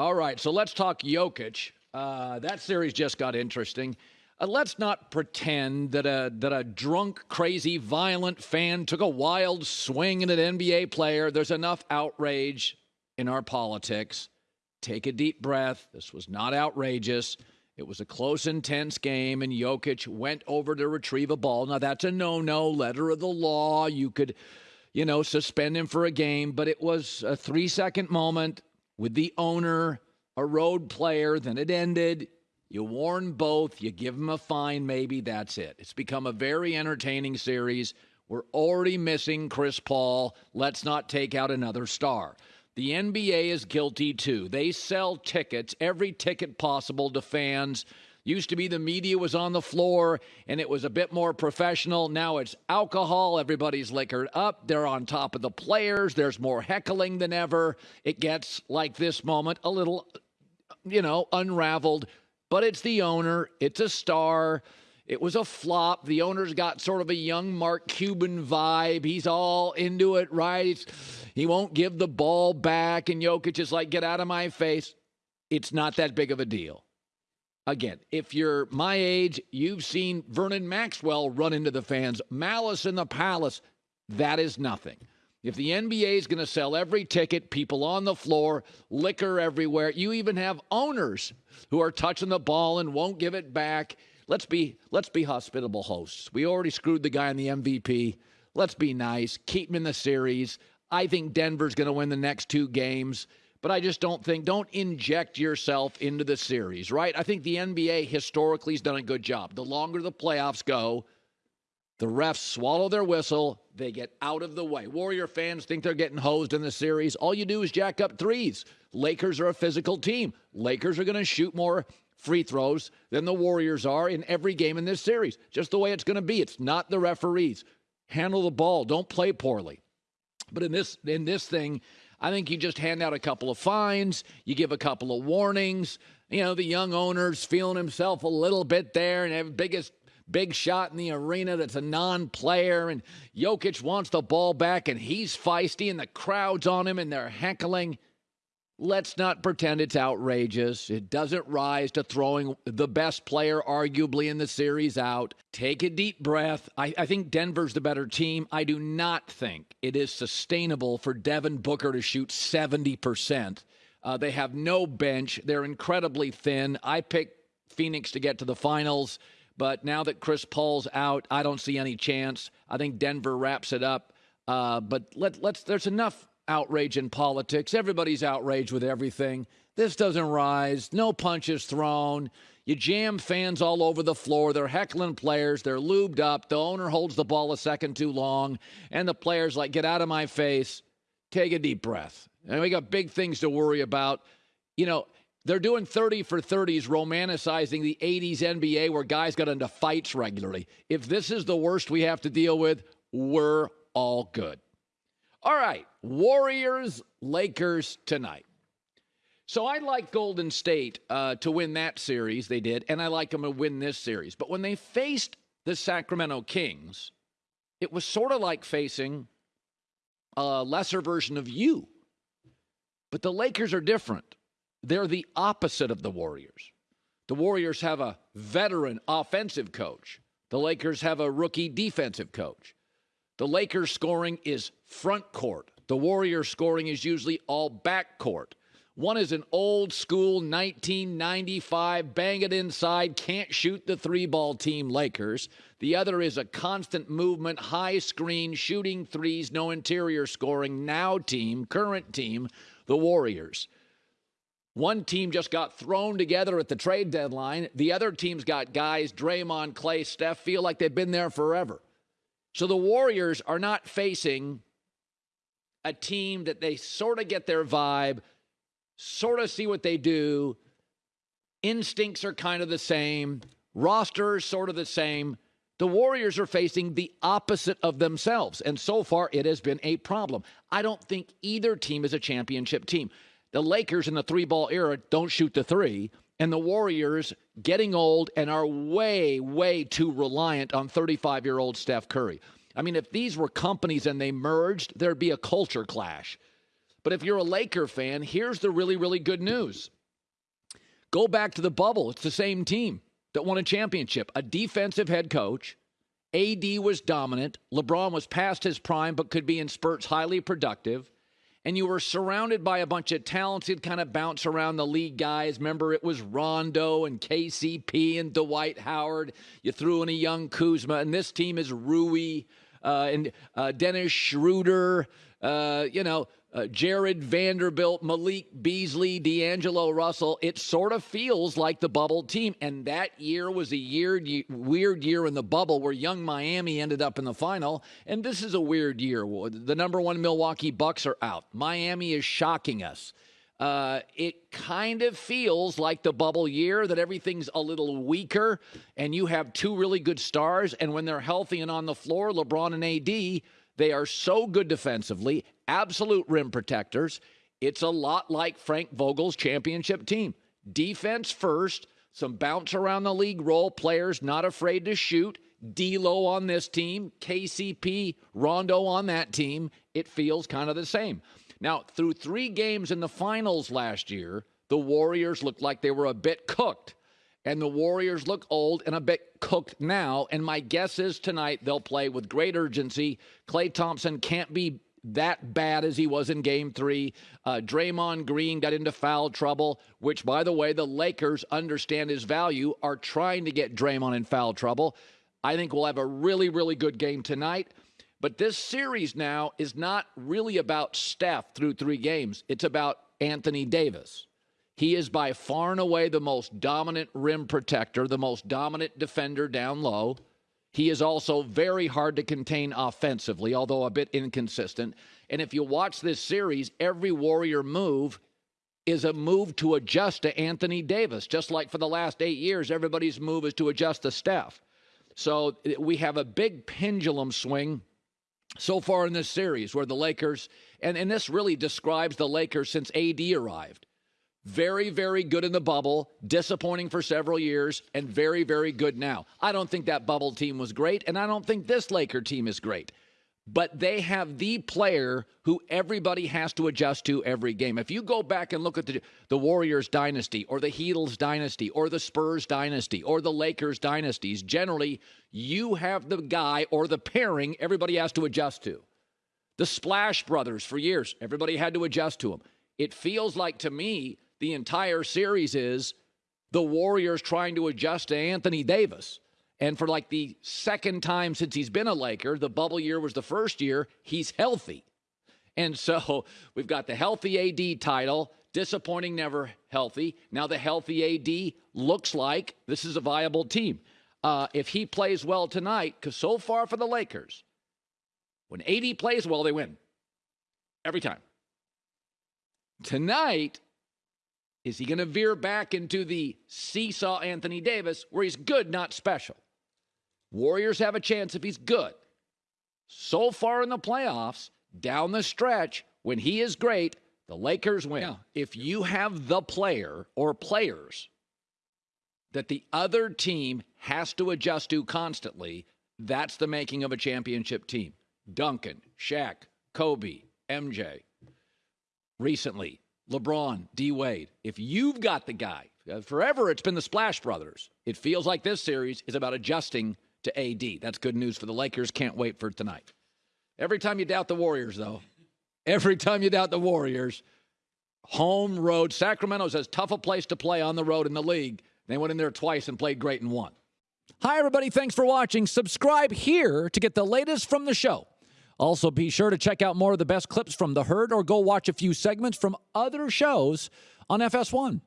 All right, so let's talk Jokic. Uh, that series just got interesting. Uh, let's not pretend that a that a drunk, crazy, violent fan took a wild swing at an NBA player. There's enough outrage in our politics. Take a deep breath. This was not outrageous. It was a close, intense game, and Jokic went over to retrieve a ball. Now that's a no-no, letter of the law. You could, you know, suspend him for a game, but it was a three-second moment with the owner, a road player. Then it ended. You warn both, you give them a fine, maybe that's it. It's become a very entertaining series. We're already missing Chris Paul. Let's not take out another star. The NBA is guilty too. They sell tickets, every ticket possible to fans. Used to be the media was on the floor and it was a bit more professional. Now it's alcohol. Everybody's liquored up. They're on top of the players. There's more heckling than ever. It gets like this moment a little, you know, unraveled but it's the owner, it's a star. It was a flop. The owner's got sort of a young Mark Cuban vibe. He's all into it, right? He won't give the ball back, and Jokic is like, get out of my face. It's not that big of a deal. Again, if you're my age, you've seen Vernon Maxwell run into the fans, malice in the palace. That is nothing. If the NBA is going to sell every ticket, people on the floor, liquor everywhere, you even have owners who are touching the ball and won't give it back. Let's be let's be hospitable hosts. We already screwed the guy in the MVP. Let's be nice. Keep him in the series. I think Denver's going to win the next two games, but I just don't think don't inject yourself into the series, right? I think the NBA historically has done a good job. The longer the playoffs go, the refs swallow their whistle. They get out of the way. Warrior fans think they're getting hosed in the series. All you do is jack up threes. Lakers are a physical team. Lakers are going to shoot more free throws than the Warriors are in every game in this series. Just the way it's going to be. It's not the referees. Handle the ball. Don't play poorly. But in this in this thing, I think you just hand out a couple of fines, you give a couple of warnings. You know, the young owner's feeling himself a little bit there and have biggest big shot in the arena that's a non player, and Jokic wants the ball back, and he's feisty, and the crowd's on him, and they're heckling. Let's not pretend it's outrageous. It doesn't rise to throwing the best player, arguably, in the series out. Take a deep breath. I, I, think Denver's the better team. I do not think it is sustainable for Devin Booker to shoot 70%. Uh, they have no bench. They're incredibly thin. I picked Phoenix to get to the finals. But now that Chris Paul's out, I don't see any chance. I think Denver wraps it up. Uh, but let, let's. There's enough outrage in politics. Everybody's outraged with everything. This doesn't rise. No punches thrown. You jam fans all over the floor. They're heckling players. They're lubed up. The owner holds the ball a second too long, and the players like, "Get out of my face." Take a deep breath. And we got big things to worry about. You know, they're doing 30 for 30s, romanticizing the 80s NBA where guys got into fights regularly. If this is the worst we have to deal with, we're all good. All right, Warriors, Lakers tonight. So I like Golden State uh, to win that series. They did, and I like them to win this series. But when they faced the Sacramento Kings, it was sort of like facing a lesser version of you. But the Lakers are different. They're the opposite of the Warriors. The Warriors have a veteran offensive coach. The Lakers have a rookie defensive coach. The Lakers scoring is front court. The Warriors scoring is usually all back court. One is an old school 1995 bang it inside, can't shoot the three ball team Lakers. The other is a constant movement, high screen, shooting threes, no interior scoring now team, current team, the Warriors. One team just got thrown together at the trade deadline. The other team's got guys, Draymond, Klay, Steph, feel like they've been there forever. So the Warriors are not facing a team that they sort of get their vibe, sort of see what they do. Instincts are kind of the same, rosters sort of the same. The Warriors are facing the opposite of themselves. And so far, it has been a problem. I don't think either team is a championship team. The Lakers in the three ball era don't shoot the three, and the Warriors getting old and are way, way too reliant on 35 year old Steph Curry. I mean, if these were companies and they merged, there'd be a culture clash. But if you're a Laker fan, here's the really, really good news. Go back to the bubble. It's the same team that won a championship. A defensive head coach. AD was dominant. LeBron was past his prime, but could be in spurts highly productive. And you were surrounded by a bunch of talented, kind of bounce around the league guys. Remember, it was Rondo and KCP and Dwight Howard. You threw in a young Kuzma, and this team is Rui uh, and uh, Dennis Schroeder. Uh, you know, uh, Jarred Vanderbilt, Malik Beasley, D'Angelo Russell. It sort of feels like the bubble team. And that year was a year, weird year in the bubble where young Miami ended up in the final. And this is a weird year. The number one Milwaukee Bucks are out. Miami is shocking us. Uh, it kind of feels like the bubble year that everything's a little weaker and you have two really good stars. And when they're healthy and on the floor, LeBron and AD, they are so good defensively absolute rim protectors. It's a lot like Frank Vogel's championship team. Defense first, some bounce around the league role players not afraid to shoot. D'Lo on this team, KCP, Rondo on that team. It feels kind of the same. Now, through three games in the finals last year, the Warriors looked like they were a bit cooked. And the Warriors look old and a bit cooked now. And my guess is tonight they'll play with great urgency. Klay Thompson can't be that bad as he was in game three. Uh, Draymond Green got into foul trouble, which, by the way, the Lakers understand his value, are trying to get Draymond in foul trouble. I think we'll have a really, really good game tonight. But this series now is not really about Steph through three games, it's about Anthony Davis. He is by far and away the most dominant rim protector, the most dominant defender down low. He is also very hard to contain offensively, although a bit inconsistent. And if you watch this series, every Warrior move is a move to adjust to Anthony Davis, just like for the last eight years, everybody's move is to adjust to Steph. So eh, we have a big pendulum swing so far in this series where the Lakers, and, and this really describes the Lakers since AD arrived. Very, very good in the bubble, disappointing for several years, and very, very good now. I don't think that bubble team was great, and I don't think this Laker team is great. But they have the player who everybody has to adjust to every game. If you go back and look at the, the Warriors dynasty, or the Heatles dynasty, or the Spurs dynasty, or the Lakers dynasties, generally you have the guy or the pairing everybody has to adjust to. The Splash Brothers for years, everybody had to adjust to them. It feels like to me the entire series is the Warriors trying to adjust to Anthony Davis. And for like the second time since he's been a Laker, the bubble year was the first year, he's healthy. And so we've got the healthy AD title, disappointing never healthy. Now the healthy AD looks like this is a viable team. Uh, if he plays well tonight, because so far for the Lakers, when AD plays well, they win every time. Tonight, is he going to veer back into the seesaw Anthony Davis where he's good, not special? Warriors have a chance if he's good. So far in the playoffs, down the stretch, when he is great, the Lakers win. Yeah. If you have the player or players that the other team has to adjust to constantly, that's the making of a championship team. Duncan, Shaq, Kobe, MJ. Recently, LeBron, D Wade, if you've got the guy, uh, forever it's been the Splash Brothers. It feels like this series is about adjusting to AD. That's good news for the Lakers. Can't wait for tonight. Every time you doubt the Warriors, though, every time you doubt the Warriors, home road. Sacramento's as tough a place to play on the road in the league. They went in there twice and played great and won. Hi, everybody. Thanks for watching. Subscribe here to get the latest from the show. Also, be sure to check out more of the best clips from The Herd or go watch a few segments from other shows on FS1.